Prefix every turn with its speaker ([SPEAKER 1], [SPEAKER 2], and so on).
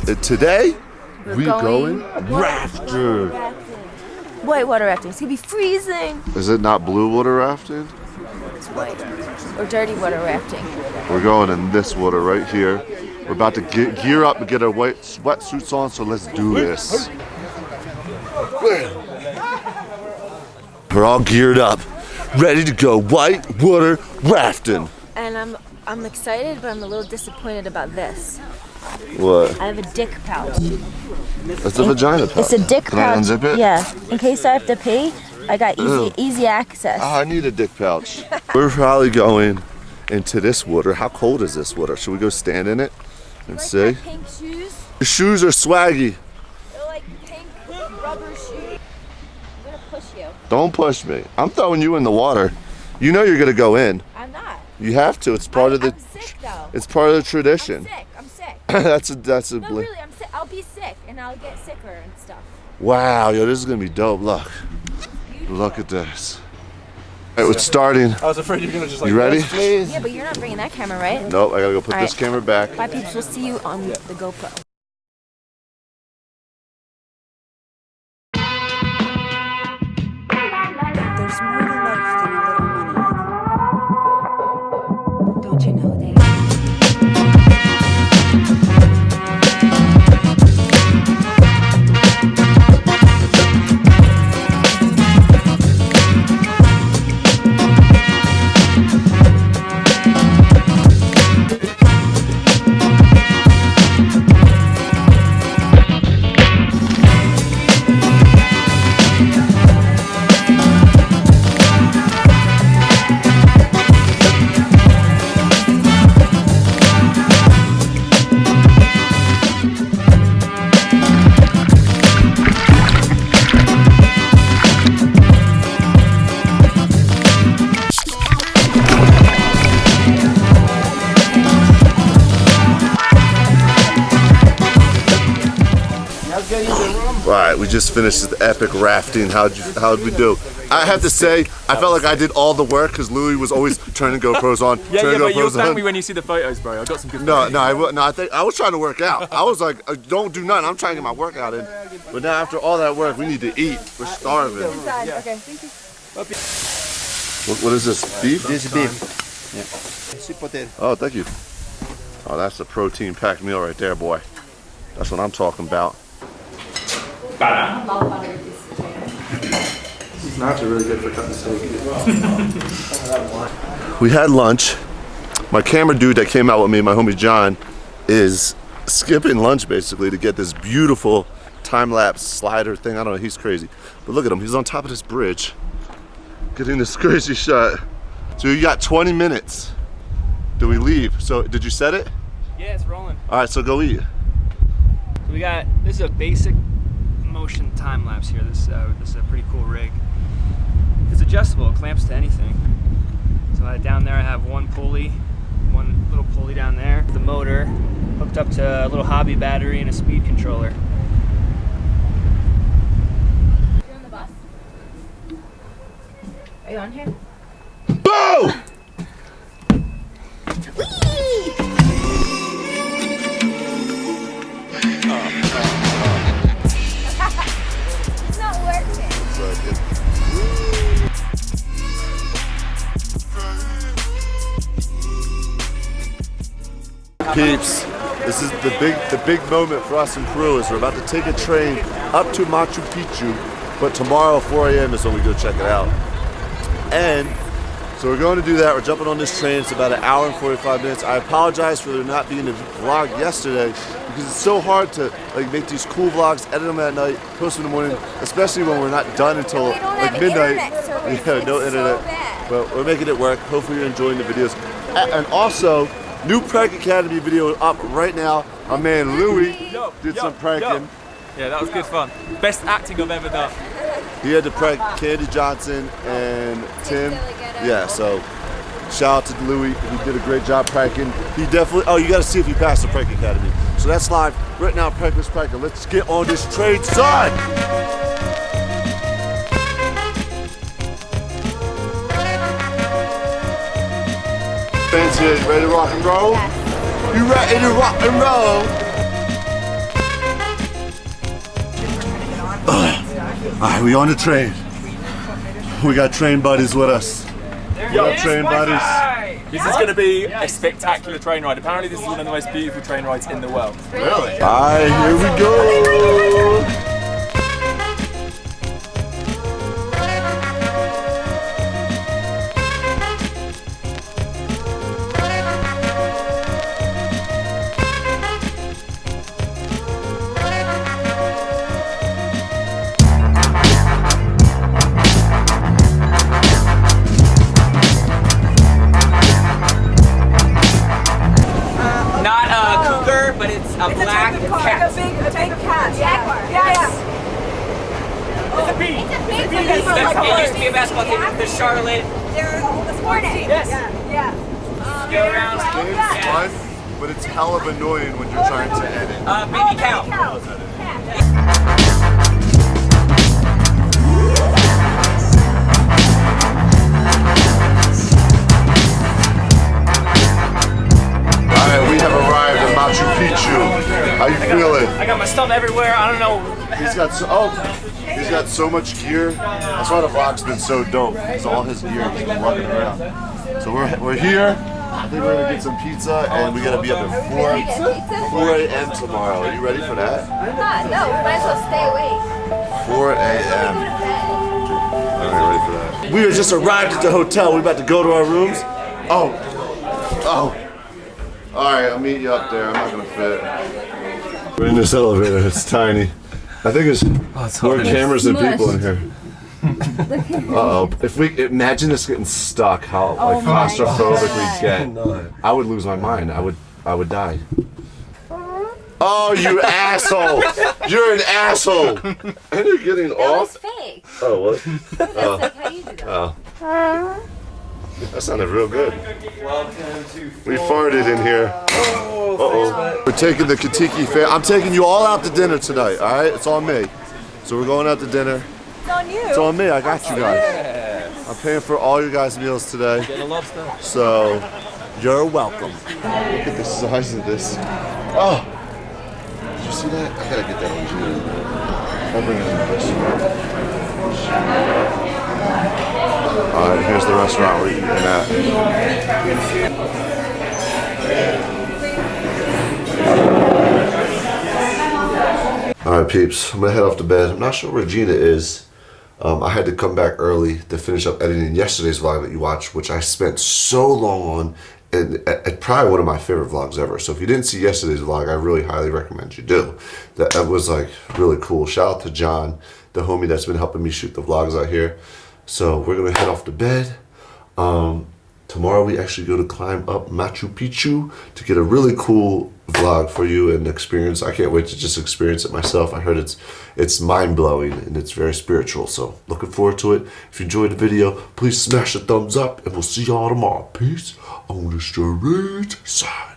[SPEAKER 1] Peeps! And today,
[SPEAKER 2] We're
[SPEAKER 1] we
[SPEAKER 2] going
[SPEAKER 1] going rafting.
[SPEAKER 2] White water rafting. It's gonna be freezing.
[SPEAKER 1] Is it not blue water rafting?
[SPEAKER 2] It's white. Or dirty water rafting.
[SPEAKER 1] We're going in this water right here. We're about to get, gear up and get our white sweatsuits on, so let's do this. We're all geared up, ready to go white water rafting.
[SPEAKER 2] And I'm I'm excited, but I'm a little disappointed about this.
[SPEAKER 1] What?
[SPEAKER 2] I have a dick pouch.
[SPEAKER 1] It's a vagina pouch.
[SPEAKER 2] It's a dick
[SPEAKER 1] Can I
[SPEAKER 2] pouch.
[SPEAKER 1] unzip it?
[SPEAKER 2] Yeah. In case I have to pee, I got easy
[SPEAKER 1] Ew.
[SPEAKER 2] easy access.
[SPEAKER 1] Ah, I need a dick pouch. We're probably going into this water. How cold is this water? Should we go stand in it and
[SPEAKER 2] like
[SPEAKER 1] see?
[SPEAKER 2] pink shoes.
[SPEAKER 1] Your shoes are swaggy.
[SPEAKER 2] They're like pink rubber shoes. I'm gonna push you.
[SPEAKER 1] Don't push me. I'm throwing you in the water. You know you're gonna go in.
[SPEAKER 2] I'm not.
[SPEAKER 1] You have to. It's part
[SPEAKER 2] I,
[SPEAKER 1] of the.
[SPEAKER 2] Sick though.
[SPEAKER 1] It's part of the tradition.
[SPEAKER 2] Sick. I'm sick.
[SPEAKER 1] that's a that's a.
[SPEAKER 2] No, really, I'm sick. I'll be sick and I'll get sicker and stuff.
[SPEAKER 1] Wow, yo, this is gonna be dope. Look, look at this. All right, it's starting.
[SPEAKER 3] I was afraid you were gonna just like.
[SPEAKER 1] You ready?
[SPEAKER 3] Please.
[SPEAKER 2] Yeah, but you're not bringing that camera, right?
[SPEAKER 1] Nope, I gotta go put
[SPEAKER 2] All
[SPEAKER 1] this
[SPEAKER 2] right.
[SPEAKER 1] camera back.
[SPEAKER 2] Bye, peeps. We'll see you on the GoPro.
[SPEAKER 1] All right, we just finished the epic rafting. How'd you, how'd we do? I have to say, I felt like I did all the work because Louis was always turning GoPros on,
[SPEAKER 3] Yeah, yeah,
[SPEAKER 1] turning
[SPEAKER 3] but you'll
[SPEAKER 1] GoPros
[SPEAKER 3] thank me when you see the photos, bro. I got some good.
[SPEAKER 1] No,
[SPEAKER 3] photos.
[SPEAKER 1] no, I, no, I think I was trying to work out. I was like, uh, don't do nothing. I'm trying to get my workout in. But now after all that work, we need to eat. We're starving.
[SPEAKER 2] Okay, thank you.
[SPEAKER 1] What, what is this? Beef?
[SPEAKER 4] This is beef. Yeah. Sweet potato.
[SPEAKER 1] Oh, thank you. Oh, that's a protein packed meal right there, boy. That's what I'm talking about.
[SPEAKER 3] These knives are really good for cutting steak.
[SPEAKER 1] We had lunch. My camera dude that came out with me, my homie John, is skipping lunch basically to get this beautiful time lapse slider thing. I don't know, he's crazy. But look at him, he's on top of this bridge getting this crazy shot. So you got 20 minutes. Do we leave? So did you set it?
[SPEAKER 3] Yeah, it's rolling.
[SPEAKER 1] All right, so go eat.
[SPEAKER 3] So we got this is a basic motion time lapse here. This uh, this is a pretty cool rig. It's adjustable. It clamps to anything. So uh, down there I have one pulley, one little pulley down there. The motor hooked up to a little hobby battery and a speed controller.
[SPEAKER 2] You're on the bus. Are you on here?
[SPEAKER 1] Peeps, this is the big the big moment for us in Peru is we're about to take a train up to Machu Picchu, but tomorrow 4 a.m. is when we go check it out. And so we're going to do that. We're jumping on this train. It's about an hour and 45 minutes. I apologize for there not being a vlog yesterday because it's so hard to like make these cool vlogs, edit them at night, post them in the morning, especially when we're not done until like
[SPEAKER 2] have
[SPEAKER 1] midnight. Yeah, no
[SPEAKER 2] so
[SPEAKER 1] internet.
[SPEAKER 2] bad.
[SPEAKER 1] But we're making it work. Hopefully you're enjoying the videos. And also, new Prank Academy video up right now. My man Louis did
[SPEAKER 3] yo,
[SPEAKER 1] some pranking.
[SPEAKER 3] yo. Yeah, that was good fun. Best acting I've ever done.
[SPEAKER 1] He had to prank Candy Johnson and Tim. Yeah, so shout out to Louis. He did a great job pranking. He definitely, oh, you got to see if he passed the Prank Academy. So that's live right now, Prankless Pranker. Let's get on this train, son! Fancy. Ready to rock and roll? Yes. You ready to rock and roll? All right, we on the train. We got train buddies with us. There train buddies.
[SPEAKER 5] This is going to be a spectacular train ride. Apparently, this is one of the most beautiful train rides in the world.
[SPEAKER 1] Really? All right, here we go.
[SPEAKER 5] But it's a black cat.
[SPEAKER 2] A big, a big cat. Jaguar. Yeah, yeah. It's a bee. It's a bee. It's a bee.
[SPEAKER 5] It used to be a basketball team. The Charlotte.
[SPEAKER 2] They're the sport team.
[SPEAKER 5] Yes.
[SPEAKER 2] Yeah. Yeah.
[SPEAKER 5] Go around.
[SPEAKER 1] It's fun, but it's hell of annoying when you're trying to edit.
[SPEAKER 5] Uh, baby cow.
[SPEAKER 3] My stuff everywhere. I don't know.
[SPEAKER 1] He's got so oh, he's got so much gear. That's why the vlog's been so dope. It's all his gear just been walking around. So we're we're here. I think we're gonna get some pizza, and we gotta be up at 4 4 a.m. tomorrow. Are you ready for that?
[SPEAKER 2] Ah, no, we might as well stay awake.
[SPEAKER 1] 4 a.m. All right, ready for that. We just arrived at the hotel. We're about to go to our rooms. Oh, oh. All right, I'll meet you up there. I'm not gonna fit. We're in this elevator. It's tiny. I think it's more cameras than people in here. Uh oh. If we imagine this getting stuck, how like claustrophobic we get, I would lose my mind. I would, I would die. Oh, you asshole! You're an asshole! And you're getting
[SPEAKER 2] That was
[SPEAKER 1] off.
[SPEAKER 2] fake.
[SPEAKER 1] Oh, what?
[SPEAKER 2] That's like how you do that.
[SPEAKER 1] Oh. That sounded real good. We farted in here. Uh oh. We're taking the Katiki fam. I'm taking you all out to dinner tonight, alright? It's on me. So we're going out to dinner.
[SPEAKER 2] It's on you.
[SPEAKER 1] It's on me. I got you guys. I'm paying for all your guys' meals today. So you're welcome. Look at the size of this. Oh. Did you see that? I gotta get that on video. I'll bring it in the restaurant. Alright, here's the restaurant we're eating at. Alright, peeps, I'm gonna head off to bed. I'm not sure where Gina is. Um, I had to come back early to finish up editing yesterday's vlog that you watched, which I spent so long on, and it- it's probably one of my favorite vlogs ever. So if you didn't see yesterday's vlog, I really highly recommend you do. That, that was like really cool. Shout out to John, the homie that's been helping me shoot the vlogs out here. So we're gonna head off to bed. Um, tomorrow we actually go to climb up Machu Picchu to get a really cool vlog for you and experience. I can't wait to just experience it myself. I heard it's it's mind blowing and it's very spiritual. So looking forward to it. If you enjoyed the video, please smash a thumbs up and we'll see y'all tomorrow. Peace on the straight side.